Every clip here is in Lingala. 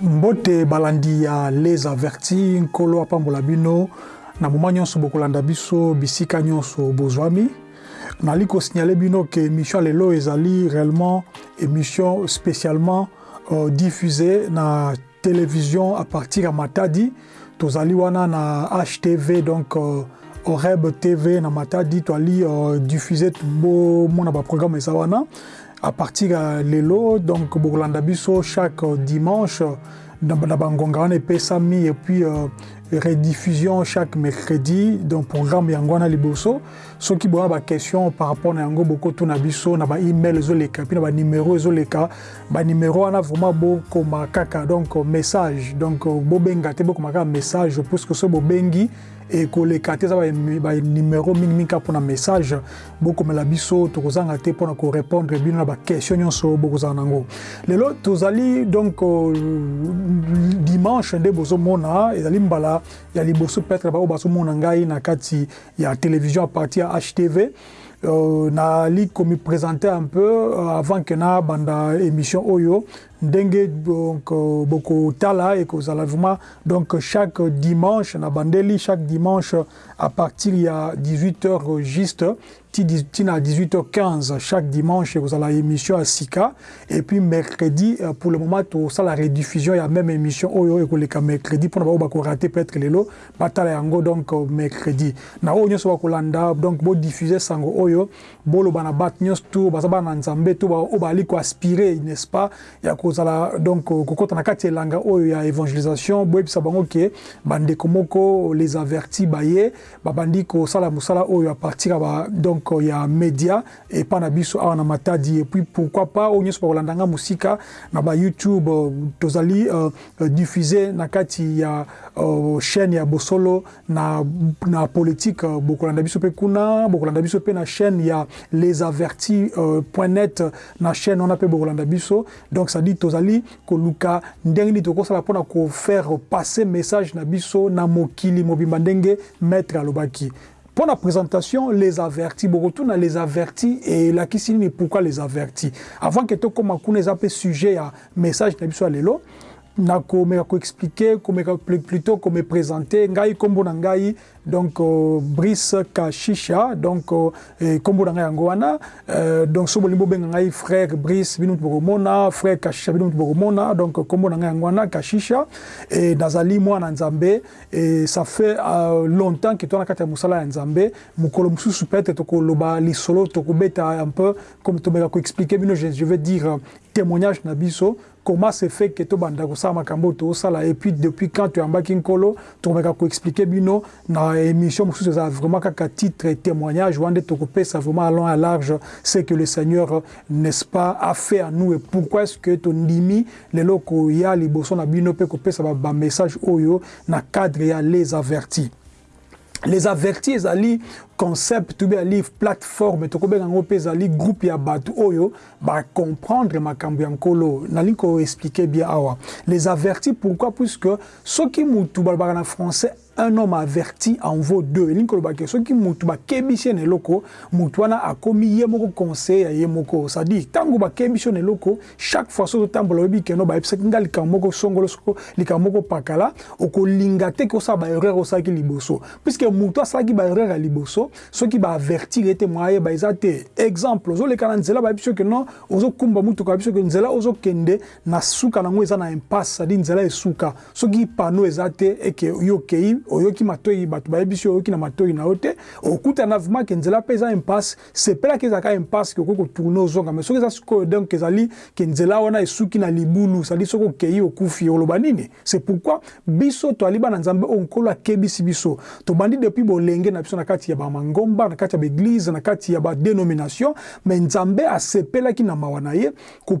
Mbote balandi ya Les Avertis, Nkolo apambola bino na moma nyonso bokolanda biso bisika nyonso bozwami. Nali ko signaler bino que émission lelo ezali réellement émission spécialement euh, diffusée na Television à partir ya Matadi tozali wana na HTV donc euh, Oreb TV na Matadi toali euh, diffuser bo mona ba programme eza wana à partir ya lelo donc bokolanda biso chaque euh, dimanche na bangonga wana epesami et puis euh, rediffusion chaque mercredi donc programme yango wana liboso soki boya baquestion par rapport na yango bokotuna biso na baemail ezoleka mpe na banimero ezoleka Ba numero wana vraiment bo koma kaka donc message donc bo benga te bo koma kaka message puisque so bo bengi et ko leka te za ba numero mingi mingi kaka pona message bo komela biso to kozanga te pona ko répondre bino na ba question nyonso bo kozanga nango lelo tozali donc euh, dimanche nde bozo mona ezali mbala ya liboso peut-être ba oyo bazo mona ngai na kati ya télévision à partir ya HTV Euh, nali ko mi presenter un peu euh, avant que na banda émission oyo ndenge donc euh, boko tala et que zala vraiment donc chaque dimanche na bandeli chaque dimanche à partir ya 18h juste tina 18h15 chaque dimanche vous la émission à Sika et puis mercredi euh, pour le moment tout ça la rediffusion il y a même émission oyo et que les mercredi pour ne pas rater peut-être les lots Batala yango donc mercredi na oyo nionso bakolanda donc bo diffuser sango oyo boloba na batu nionso tout baza bana na nzambe tout ba oyo bazali ko aspire n'est ce pas ya kozala donc kokota na kati ya elanga oyo ya evangelisation boyebisa bango que ba ndeko moko les avertis baye babandi kosala musala oyo à partir ya ba donc ya media epa na biso awa na matadi et puis pourquoi pas oyo nionso bakolanda nga musika na ba youtube tozali uh, diffuse na kati ya uh, chaîne ya bosolo na, na politique bokolanda biso pe kuna bokolanda biso pe na chaîne ya les avertis uh, point net na chaîne wana pe bokolanda biso donc ça dit tozali koluka ndenge nini tokosala pona ko faire passer message na biso na mokili mobimba ndenge maître alobaki Pona presentation les avertis bokotuna les avertis elakisi nini pourquoi les avertis avant que tokoma kuna eza pe sujet ya message na biso ya lelo nakomeka ko expliquer komeka plutot ko me presenter ngai kombo na ngai donc Brice Kashisha donc kombo na ngai yango wana donc soki bolingi bobenga ngai frère Brice bino mutu bokomona frère Kashisha bino mutu bokomona donc kombo na ngai yango wana Kashisha et nazali mwana Nzambe Et ça fait longtemps que toza na kati ya mosala ya Nzambe, mokolo mosusu peut etre toko loba lisolo, toko beta un peu, comme tomeka ko expliquer bino, je veux dire temoignage na biso, comment se fait que tobanda kosala makambo oyo tozo sala et puis depuis quand toyambaki Nkolo, toko meka ko expliquer bino na emission mosusu, ezala vraiment kaka titre temoignage, wana nde toko pesa vraiment à long et à large ce que le Seigneur n'est-ce pas a fait en nous et pourquoi est-ce que tondimi lelo koya liboso na bino pe kopesa ba message oyo na cadre ya les avertis. Les avertis ezali concept to be a live platform to kobenga ngo pe ezali groupe ya batu oyo ba comprendre makambo ya nkolo na linko expliquer bien awa les avertis pourquoi puisque soki mutu balobaka na français Un homme averti en vaut deux, elingi koloba que soki mutu bakebisi ye na eloko, mutu wana akomi ye moko conseiller ya ye moko, c'est à dire tangu bakebisi yo na eloko, chaque fois soki ozotambola oyebi que non bayebisaki nga likambo moko songolo songolo, likambo moko pakala, okolinga te que osala ba erreurs osalaki liboso, puisque mutu asalaki ba erreurs ya liboso soki ba avertir ye te muya ayeba eza te, exemple ozoleka na nzela bayebisi yo que non ozokumba mutuka bayebisi yo que nzela ozokende, Na suka nango eza na impasse c'est à dire nzela esuka soki panneau eza te et que yo okeyi oyoki matoyi batu bayebisi yo oyoki na matoyi nayo te okutana na vraiment que nzela pe eza impasse sepela que ezalaka impasse que okoki ko tourner ozonga mais soki eza sikoyo donc ezali que nzela wana esuki na libulu c'est à dire soki okeyi okufi oloba nini? C'est pourquoi biso toali bana Nzambe oyo Nkolo akebisi biso tobandi depuis bolenge na biso na kati ya ba mangomba na kati ya ba eglises na kati ya ba denominations mais Nzambe asepelaki na mawa na ye ko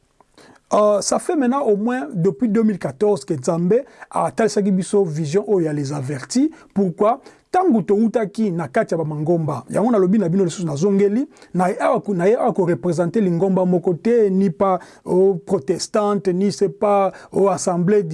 Euh ça fait maintenant au moins depuis 2014 que Nzambe atalisaki biso vision oyo ya les avertis pourquoi tangu towutaki na kati ya ba mangomba yango nalobi na bino lisusu nazongeli na awa na ye awa ko representer lingomba moko te ni pas oh, protestante ni c'est pas oh, assemblée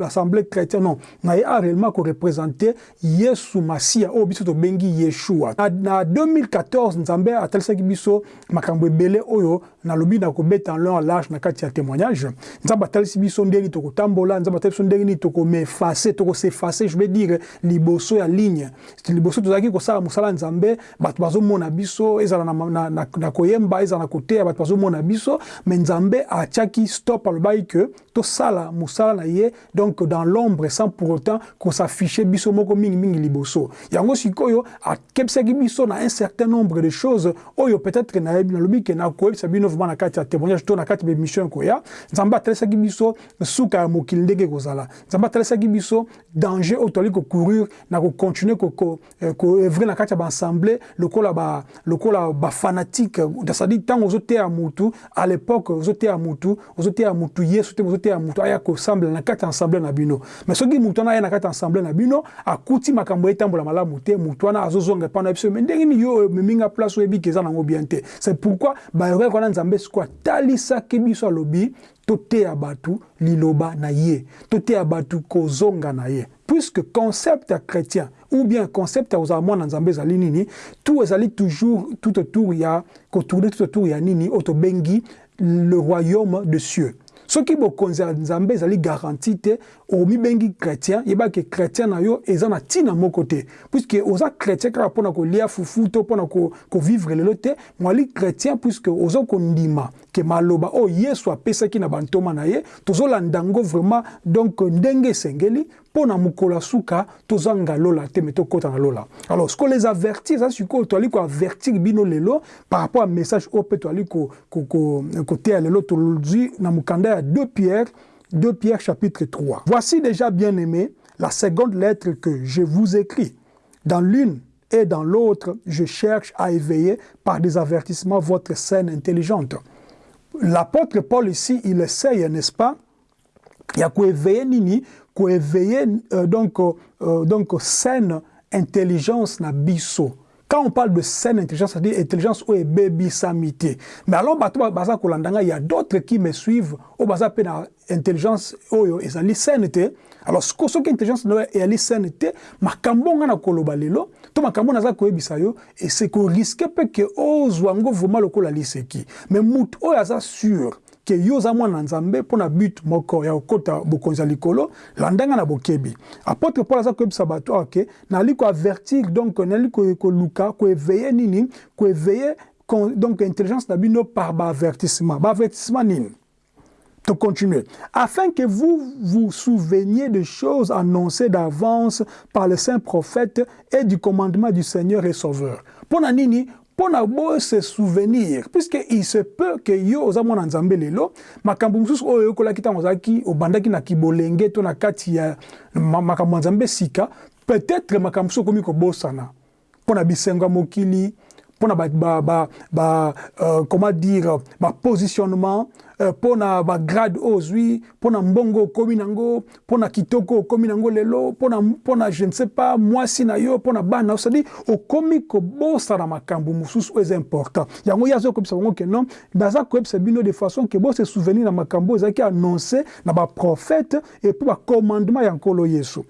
assemblée chrétien non na ye awa réellement ko representer Yesu Masia oyo biso tobengi Yeshua na, na 2014 Nzambe atalisaki biso makambo ebele oyo Nalobi na kobeta en long en large na kati ya temoignage. Nzambe atalisi biso ndenge nini tokotambola, Nzambe atalisi biso ndenge nini toko m'effacer, toko s'effacer je veux dire liboso ya ligne. Liboso tozalaki kosala mosala ya Nzambe, bato bazo mona biso, ezala na, na, na koyemba, ezala na koteya, bato bazo mona biso, mais Nzambe atiaki stop, alobaki que tosala mosala na Ye Donc dans l'ombre sans pour autant qu'on s'afficher biso moko mingi mingi liboso. Yango sikoyo akebisaki biso na un certain nombre de choses oyo peut-etre na yebi na lobi ke na koyebisa bino vraiment na kati ya temoignage to na kati ya emission ekoya. Nzambe atalisaki biso suka ya mokili ndenge ekozala. Nzambe atalisaki biso danger oyo tozali ko courir na ko continuer ko ko evre na kati ya ba ensemble lokola ba lokola ba fanatique c'est-à-dire tango ozo teya mutu à l'époque ozo teya mutu ozo teya mutu Yesu te ozo teya mutu aya ko semble na kati ensemble na bino mais soki mutu wana aya na kati ensemble na bino akuti makambo etambola malamu te mutu wana azo zonga epa na biso mais ndenge nini yo omeminga place oyebi ke eza nango bien te c'est pourquoi ba erreur wana Nzambe sikoyo atalisaki biso alobi Toteya batu liloba na ye. Toteya batu kozonga na ye. Puisque concept ya chretien ou bien concept ya kozala mwana Nzambe ezali nini, tout ezali toujours tout autour ya ko tourner tout autour ya nini oyo tobengi le royaume de cieux. Soki bokonzi ya Nzambe ezali garantie te, omibengi chretien, yeba que chretien na yo eza na tina moko te. Puisque oza chretien kaka pona kolia fufu to pona ko vivre lelo te, mwali chretien puisque ozo kondima ke maloba oyo yesu apesaki na bantoma na ye tozo landa yango vraiment donc ndenge esengeli po na mokolo ya suka toza nga lola te mais tokota na lola alors sikoyo les avertir eza sikoyo toali ko avertir bino lelo par rapport ya message oyo pe toali ko ko ko koteya lelo tolzwi na mokanda ya deux pierre deux pierre chapitre 3 voici dejà bien aime la seconde lettre que je vous écris dans l'une et dans l'autre, je cherche à éveiller par des avertissements votre scène intelligente l'apôtre Paul ici, il essaye, n'est-ce pas, ya koéveiller nini koéveiller euh, donc euh, donc saine intelligence na biso quand on parle de saine intelligence, c'est-à-dire intelligence ou baby samité. Mais alors, baza kolandanga, il y a d'autres qui me suivent, au baza pe na intelligence oyo ezali saine te alors siko soki intelligence na yo eyali saine te makambo nga na koloba lelo to makambo naza koyebisa yo et c'est ko risque pe que ozwa ngo vraiment lokola liseki mais mutu oyo aza sur que yo oza mwana nzambe pona but moko ya kokota bokonzi ya likolo landa nga na bokebi apotre Paul aza koyebisa batu awa que nali ko avertir donc nali koluka ko eveiller nini ko eveiller donc intelligence na bino par ba avertissement ba avertissement nini To continuer. Afin que vous vous souveniez des choses annoncees d'avance par les saints prophètes et du commandement du Seigneur et Sauveur. Mpo na nini? Mpo na bo se souvenir. Puisque il se peut que yo oza mwana Nzambe lelo, makambo mosusu oyo oyekolaki tango ozalaki, obandaki na ki bolenge to na kati ya makambo ya Nzambe sika, peut-etre makambo mosusu okomi kobosana. mpo na bisengo ya mokili, mpo na ba, ba, ba, ba uh, comment dire, ba positionnement uh, mpo na ba grade oyo ozwi, mpo na mbongo okomi nango, mpo na kitoko okomi nango lelo, mpo na mpo na je ne sais pas mwasi na yo, mpo na bana na osadi, okomi kobosa na makambo mosusu oyo eza important. Yango ye azo koyebisa bango ke non, naza koyebisa bino de façon ke bo se souvenir na makambo ezalaki annonce na ba prophète et puis ba commandement ya Nkolo Yesu.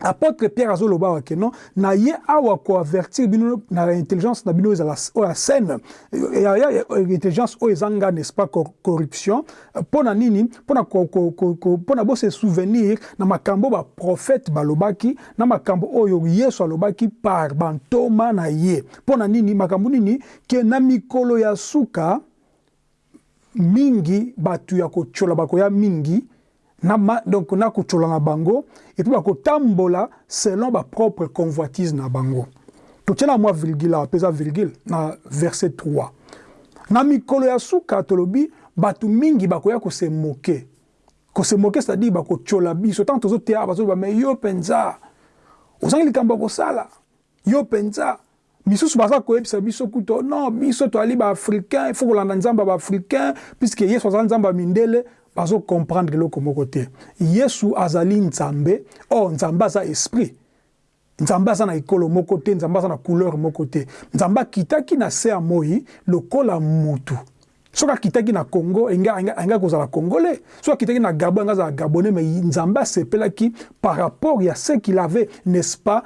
Apotre Pierre azo loba awa que non na ye awa ko avertir bino na intelligence na bino ezala oyo ya saine ya ya intelligence oyo ezanga n'est-ce pas corruption pona nini pona ko ko pona bo se souvenir na makambo ba prophètes balobaki na makambo oyo Yesu alobaki par ba ntoma na ye pona nini makambo nini que na mikolo ya suka mingi batu ya kotshola bakoya mingi na ma donc na kotshola na bango et puis bakotambola selon ba propre convoitise na bango totiela mua virgule awa pe eza virgule na verse 3 na mikolo ya suka tolobi batu mingi bakoya ko se moque ko se moque c'est à dire bakotshola biso tango tozoteya bazoloba mais yo penza ozangi likambo ya kosala Yo penza. Misusu baza koyebisa biso kutu oh non biso toali ba africains il faut kolanda nzambe ya ba africains puisque yesu aza nzambe ya mindele bazo comprendre eloko moko te yesu azali nzambe or nzambe aza esprit nzambe aza na ekolo moko te nzambe aza na couleur moko te nzambe akitaki na se ya moyi lokola mutu Soki akitaki na Congo alingaki kozala congolais, soki akitaki na Gabon alingaki azala gabonais mais Nzambe asepelaki par rapport ya ce qu'il avait n'est-ce pas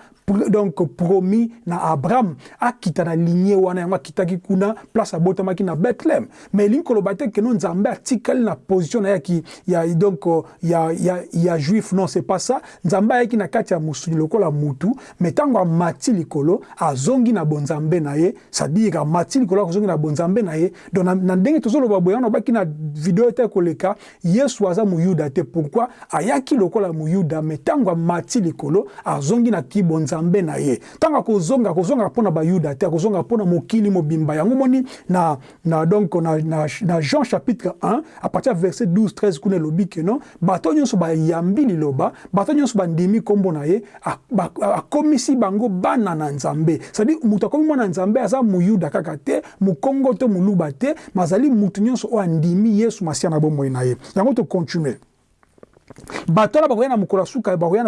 donc promis na Abraham akita na lignee wana yango akitaki kuna place abotamaki na Bethlehem mais elingi koloba te que non Nzambe atikali na position na ya ki ya donc ya ya ya juif non c'est pas ça Nzambe ayaki na kati ya musuni lokola mutu Mais tango amati likolo azongi na bonzambe na ye c'est à dire amati likolo akozongi na bonzambe na ye donc na, na ndenge tozo loba boye wana obaki na video ete koleka yesu aza muyuda te pourquoi ayaki lokola muyuda mais tango amati likolo azongi na ki bonzambe na ye tango akozonga akozonga pona bayuda te akozonga pona mokili mobimba yango moni na Na donc na na Jean chapitre un à partir ya verset 12, 13 kuna elobi que non bato nyonso ba yambi liloba, bato nyonso ba ndimi kombo na ye, a ba akomisi bango bana na Nzambe. C'est à dire moto akomi mwana na Nzambe aza moyuda kaka te, mokongo to moluba te, mais azali moto nyonso oyo andimi Yesu masiya na bomoi na ye. Yango to continuer. Bato wana bakoya na mokolo ya suka, bakoya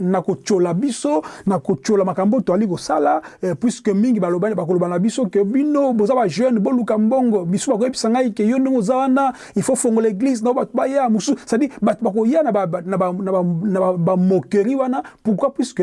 na kotyola biso, na kotyola makambo oyo toali kosala, puisque mingi balobani, bakoloba na biso que bino boza ba jeune boluka mbongo, misusu bakoyebisa ngai que yo ndenge oza wana il faut fongola eglise na yo bato baya, mususu c'est à dire bato bakoya na ba moqueries wana, pourquoi puisque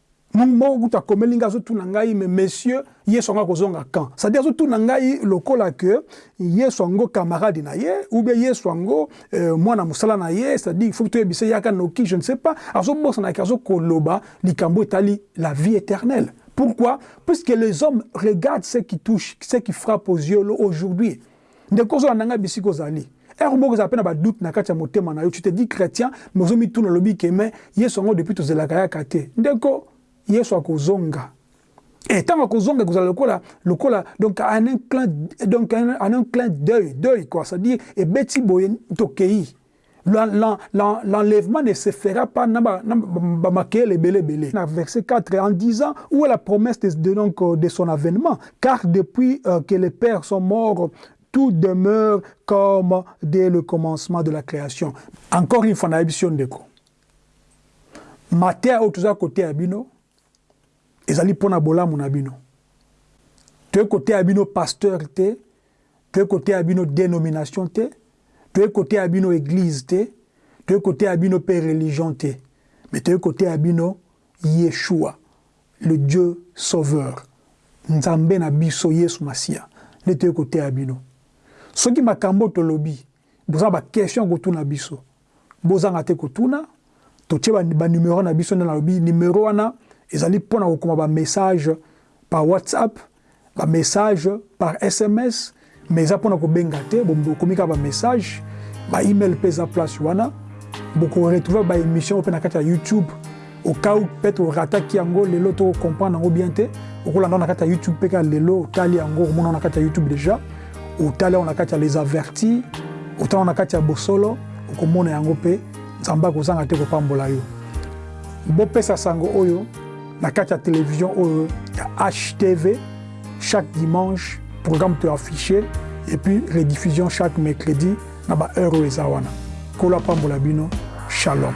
Mutu moko kutu akomeli ngai azo tuna ngai mais monsieur yesu yango ako zonga quand? Ça dit azo tuna ngai lokola que yesu yango camarade na ye ou bien yesu yango mwana musala na ye ça dit il faut to yebisa ye ayaka noki je ne sais pas azo bosana que azo ko loba likambu etali la vie eternelle pourquoi puisque les hommes regardent ce qui touche ce qui frappe aux yeux aujourd'hui Ndeko ozo landa ngai bisika ozali heure moko ezala pe na ba doute na kati ya motema na yo tu te dis chretien mais ozo mituna olobi ke mais yesu yango depuis tozelaka ayaka te ndeko yesu akozonga et tango akozonga ekozala lokola lokola donc en un clin donc en un clin d'oeil d'oeil quoi c'est à dire ebeti boye tokeyi L'enlèvement ne se fera pas na ba makele ebele ebele na verset 4 en disant ou est la promesse de de donc de son avènement car depuis que les pères sont morts tout demeure comme dès le commencement de la creation. Encore une fois na yebisi yo ndeko mateya oyo toza koteya bino ezali pona bolamu na bino toye koteya bino pasteur te Toye koteya bino denomination te, toye koteya bino eglise te, toye koteya bino pe religion te, mais toye koteya bino Yeshua, le Dieu sauveur, Nzambe na biso Yesu Masiya nde toye koteya bino. Soki makambo oyo tolobi boza na ba question ya kotuna biso, Bozanga te kotuna. Totie ba numero na biso nde nalobi numero wana ezali pona kokoma ba message par WhatsApp, ba message par sms mais eza pona kobenga te bokomi kaka ba message. Ba email pe eza place wana. Boko retrouver ba emission oyo pe na kati ya YouTube. Au cas où peut-être o rataki yango, lelo to comprendre yango bien te, okolanda yango na kati ya YouTube mpe kaka lelo otali yango, okomona yango na kati ya YouTube deja, otali yango na kati ya Les Avertis, otali yango na kati ya Bosolo, okomona yango mpe Nzambe akozanga te kopambola yo. Bopesa sango oyo na kati ya television oyo ya HTV chaque dimanche programme to afficher et puis rediffusion chaque mercredi na ba heure oyo eza wana nkolo apambola bino shalom.